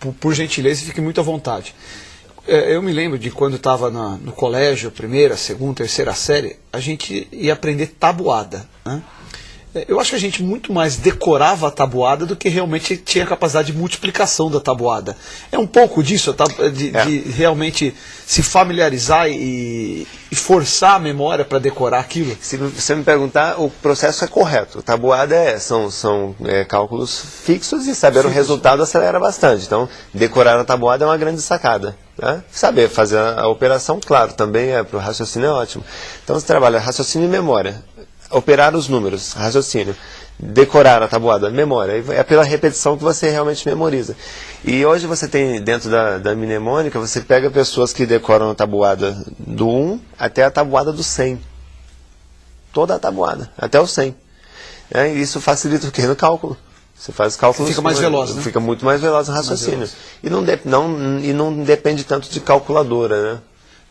por, por gentileza, fique muito à vontade. É, eu me lembro de quando estava no colégio, primeira, segunda, terceira série, a gente ia aprender tabuada. Né? É, eu acho que a gente muito mais decorava a tabuada do que realmente tinha capacidade de multiplicação da tabuada. É um pouco disso, de, é. de realmente se familiarizar e, e forçar a memória para decorar aquilo? Se você me perguntar, o processo é correto. Tabuada é, são, são é, cálculos fixos e saber Fixo. o resultado acelera bastante. Então, decorar a tabuada é uma grande sacada. Né? Saber fazer a, a operação, claro, também é para o raciocínio é ótimo. Então, você trabalha raciocínio e memória operar os números, raciocínio, decorar a tabuada, memória. É pela repetição que você realmente memoriza. E hoje você tem, dentro da, da mnemônica, você pega pessoas que decoram a tabuada do 1 até a tabuada do 100. Toda a tabuada, até o 100. É, e isso facilita o quê? No cálculo. Você faz cálculos... Fica mais veloz, né? Fica muito mais veloz no raciocínio. E não, de, não, e não depende tanto de calculadora, né?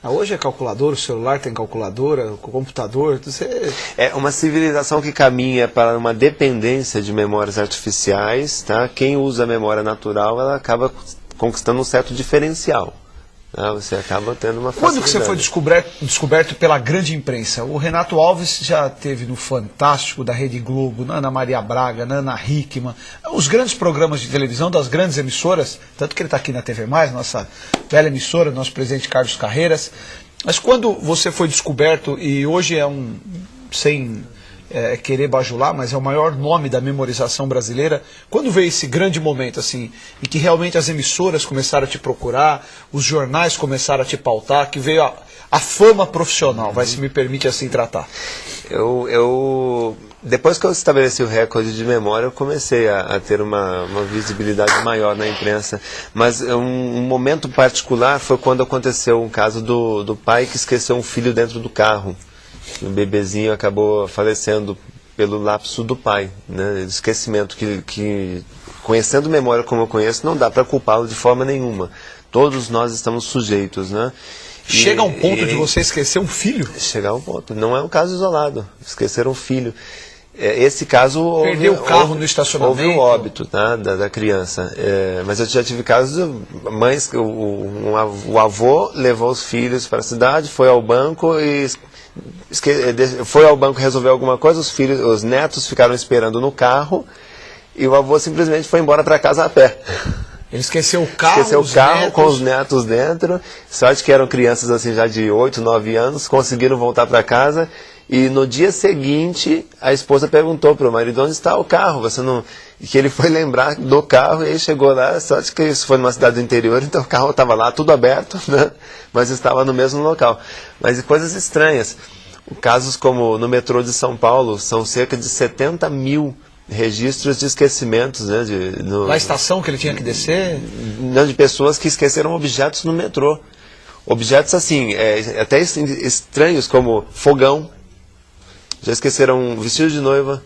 Ah, hoje é calculadora, o celular tem calculadora, o computador. Você... É uma civilização que caminha para uma dependência de memórias artificiais. Tá? Quem usa a memória natural, ela acaba conquistando um certo diferencial. Ah, você acaba tendo uma Quando que você foi descoberto, descoberto pela grande imprensa? O Renato Alves já teve no Fantástico, da Rede Globo, na Ana Maria Braga, na Ana Hickman, os grandes programas de televisão das grandes emissoras, tanto que ele está aqui na TV+, nossa bela emissora, nosso presidente Carlos Carreiras. Mas quando você foi descoberto, e hoje é um, sem é, querer bajular, mas é o maior nome da memorização brasileira. Quando veio esse grande momento, assim, em que realmente as emissoras começaram a te procurar, os jornais começaram a te pautar, que veio a, a fama profissional, vai se me permite assim tratar? Eu, eu, depois que eu estabeleci o recorde de memória, eu comecei a, a ter uma, uma, visibilidade maior na imprensa. Mas um, um, momento particular foi quando aconteceu um caso do, do pai que esqueceu um filho dentro do carro o bebezinho acabou falecendo pelo lapso do pai, né? Esquecimento que, que conhecendo memória como eu conheço, não dá para culpá-lo de forma nenhuma. Todos nós estamos sujeitos, né? Chega a um ponto e, de você esquecer um filho? Chegar a um ponto. Não é um caso isolado. Esquecer um filho. É, esse caso perdeu o carro houve, no estacionamento houve um óbito tá, da, da criança é, mas eu já tive casos mães o, um, o avô levou os filhos para a cidade foi ao banco e eh, foi ao banco resolver alguma coisa, os filhos, os netos ficaram esperando no carro e o avô simplesmente foi embora para casa a pé. Ele esqueceu o carro, esqueceu o carro netos. com os netos dentro. Sorte que eram crianças assim já de 8, 9 anos, conseguiram voltar para casa e no dia seguinte, a esposa perguntou para o marido onde está o carro. Você não, e que ele foi lembrar do carro e aí chegou lá. Sorte que isso foi numa cidade do interior, então o carro estava lá, tudo aberto, né? mas estava no mesmo local. Mas coisas estranhas. Casos como no metrô de São Paulo, são cerca de 70 mil registros de esquecimentos. Né, de, no, Na estação que ele tinha que descer? Não, de pessoas que esqueceram objetos no metrô. Objetos assim, é, até estranhos, como fogão, já esqueceram vestido de noiva,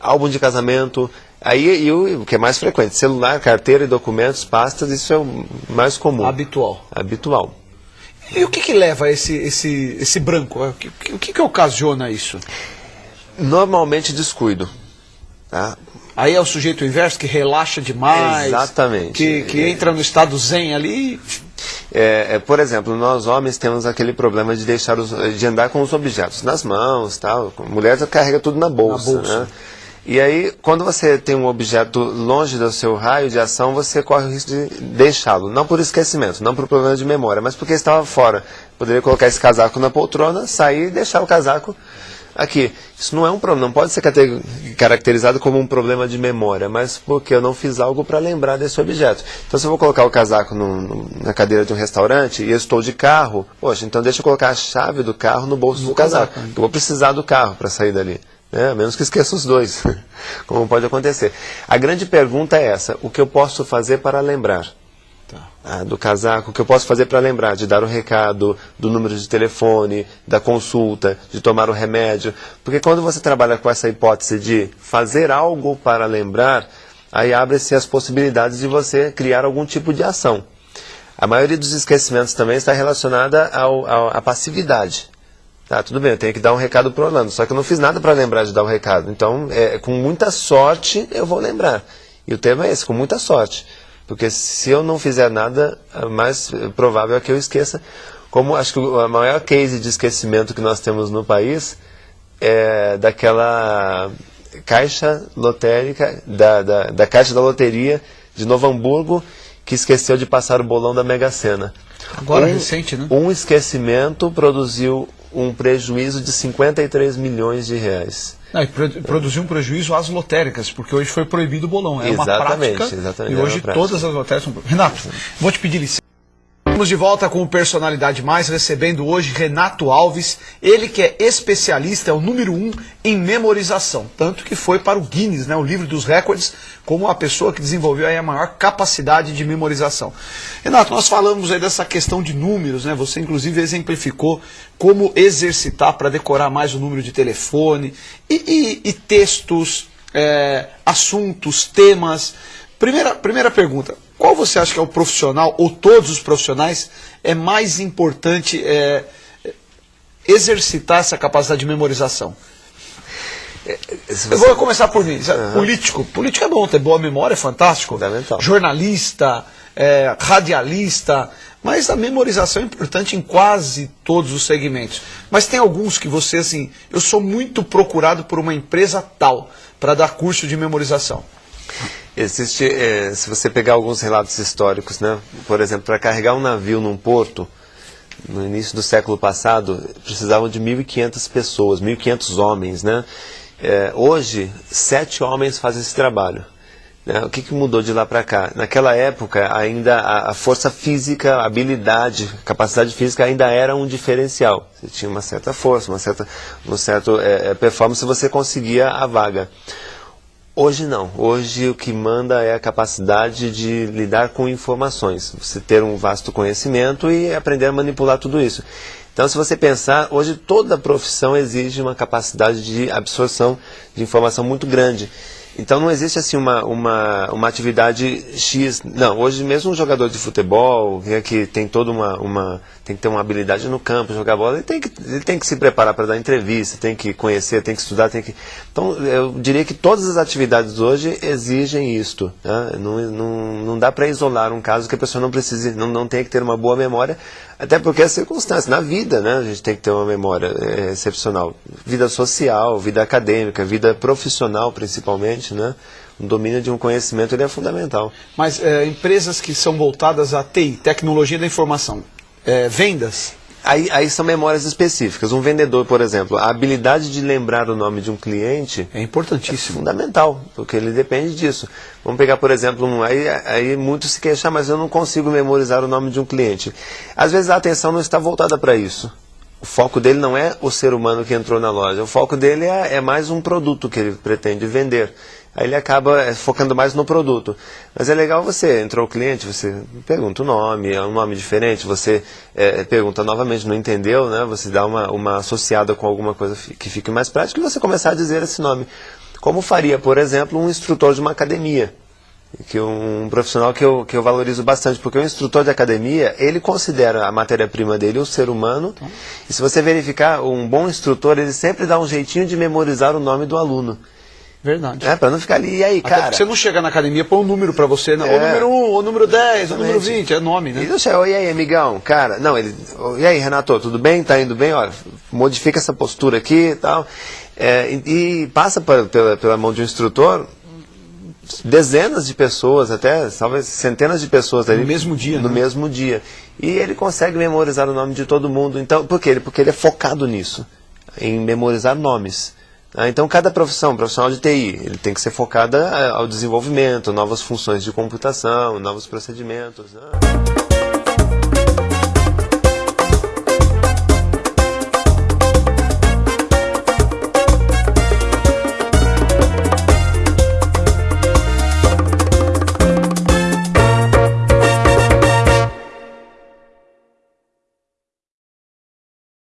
álbum de casamento. Aí e o que é mais frequente, celular, carteira e documentos, pastas, isso é o mais comum. Habitual. Habitual. E o que, que leva a esse, esse, esse branco? O que, o que, que ocasiona isso? Normalmente descuido. Tá? Aí é o sujeito inverso que relaxa demais. Exatamente. Que, que entra no estado zen ali é, é, por exemplo, nós homens temos aquele problema de deixar os, de andar com os objetos nas mãos, tal. Mulher carrega tudo na bolsa, na bolsa. Né? E aí, quando você tem um objeto longe do seu raio de ação, você corre o risco de deixá-lo. Não por esquecimento, não por problema de memória, mas porque estava fora. Poderia colocar esse casaco na poltrona, sair e deixar o casaco Aqui, isso não é um problema, não pode ser caracterizado como um problema de memória, mas porque eu não fiz algo para lembrar desse objeto. Então, se eu vou colocar o casaco no, no, na cadeira de um restaurante e eu estou de carro, poxa, então deixa eu colocar a chave do carro no bolso no do casaco. casaco. Eu vou precisar do carro para sair dali. Né? A menos que esqueça os dois, como pode acontecer. A grande pergunta é essa: o que eu posso fazer para lembrar? Ah, do casaco, o que eu posso fazer para lembrar de dar o recado, do número de telefone, da consulta, de tomar o remédio. Porque quando você trabalha com essa hipótese de fazer algo para lembrar, aí abre-se as possibilidades de você criar algum tipo de ação. A maioria dos esquecimentos também está relacionada ao, ao, à passividade. Tá, tudo bem, eu tenho que dar um recado para Orlando, só que eu não fiz nada para lembrar de dar o recado. Então, é, com muita sorte, eu vou lembrar. E o tema é esse, com muita sorte. Porque se eu não fizer nada, mais provável é que eu esqueça. Como acho que a maior case de esquecimento que nós temos no país é daquela caixa lotérica, da, da, da caixa da loteria de Novo Hamburgo, que esqueceu de passar o bolão da Mega Sena. Agora um, recente, né? Um esquecimento produziu um prejuízo de 53 milhões de reais. Não, e produziu um prejuízo às lotéricas, porque hoje foi proibido o bolão. É exatamente, uma prática. Exatamente, e hoje todas as lotéricas são. Renato, vou te pedir licença. Estamos de volta com o Personalidade Mais, recebendo hoje Renato Alves, ele que é especialista, é o número um em memorização, tanto que foi para o Guinness, né, o livro dos recordes, como a pessoa que desenvolveu a maior capacidade de memorização. Renato, nós falamos aí dessa questão de números, né, você inclusive exemplificou como exercitar para decorar mais o número de telefone, e, e, e textos, é, assuntos, temas. Primeira, primeira pergunta, qual você acha que é o profissional, ou todos os profissionais, é mais importante é, exercitar essa capacidade de memorização? É, você... Eu vou começar por mim. Uhum. Político. Político é bom, ter boa memória é fantástico. Jornalista, é, radialista. Mas a memorização é importante em quase todos os segmentos. Mas tem alguns que você, assim, eu sou muito procurado por uma empresa tal para dar curso de memorização. Existe, é, se você pegar alguns relatos históricos, né? por exemplo, para carregar um navio num porto, no início do século passado, precisavam de 1.500 pessoas, 1.500 homens. Né? É, hoje, sete homens fazem esse trabalho. Né? O que, que, mudou de lá para cá? Naquela época, ainda a, a, força física, a habilidade, a capacidade física ainda era um diferencial. Você tinha uma certa força, uma certa, uma certa é, performance, você conseguia a vaga. Hoje não. Hoje o que manda é a capacidade de lidar com informações. Você ter um vasto conhecimento e aprender a manipular tudo isso. Então, se você pensar, hoje toda profissão exige uma capacidade de absorção de informação muito grande. Então não existe assim uma, uma, uma atividade X. Não, hoje mesmo um jogador de futebol, que tem toda uma, uma. tem que ter uma habilidade no campo, jogar bola, ele tem que, ele tem que se preparar para dar entrevista, tem que conhecer, tem que estudar, tem que. Então eu diria que todas as atividades hoje exigem isto. Né? Não, não, não dá para isolar um caso que a pessoa não precise, não, não tem que ter uma boa memória, até porque é circunstância. Na vida, né, a gente tem que ter uma memória é, excepcional. Vida social, vida acadêmica, vida profissional principalmente, né? O domínio de um conhecimento ele é fundamental. Mas é, empresas que são voltadas à TI, tecnologia da informação, é, vendas, Aí, aí, são memórias específicas. Um vendedor, por exemplo, a habilidade de lembrar o nome de um cliente é importantíssimo. É fundamental, porque ele depende disso. Vamos pegar, por exemplo, um, aí, aí muitos se queixam, mas eu não consigo memorizar o nome de um cliente. Às vezes a atenção não está voltada para isso. O foco dele não é o ser humano que entrou na loja, o foco dele é, é mais um produto que ele pretende vender aí ele acaba é, focando mais no produto. Mas é legal você, entrou o cliente, você pergunta o nome, é um nome diferente, você é, pergunta novamente, não entendeu, né? Você dá uma, uma associada com alguma coisa que fique mais prática e você começar a dizer esse nome. Como faria, por exemplo, um instrutor de uma academia que um profissional que eu, que eu valorizo bastante, porque o instrutor de academia, ele considera a matéria-prima dele o ser humano, então. e se você verificar, um bom instrutor, ele sempre dá um jeitinho de memorizar o nome do aluno. Verdade. É, pra não ficar ali, e aí, Até cara? você não chega na academia, põe um número pra você, né? É. o número 1, um, o número 10, o número 20, é nome, né? E não sei, e aí, amigão, cara, não, ele, e aí, Renato, tudo bem? Tá indo bem? Olha, modifica essa postura aqui e tal. É, e, e, passa pra, pela, pela mão de um instrutor dezenas de pessoas, até talvez centenas de pessoas ali, no mesmo dia, no né? mesmo dia. E ele consegue memorizar o nome de todo mundo. Então, por quê? Porque ele é focado nisso, em memorizar nomes. Ah, então, cada profissão, profissional de TI, ele tem que ser focada eh, ao desenvolvimento, novas funções de computação, novos procedimentos. Né?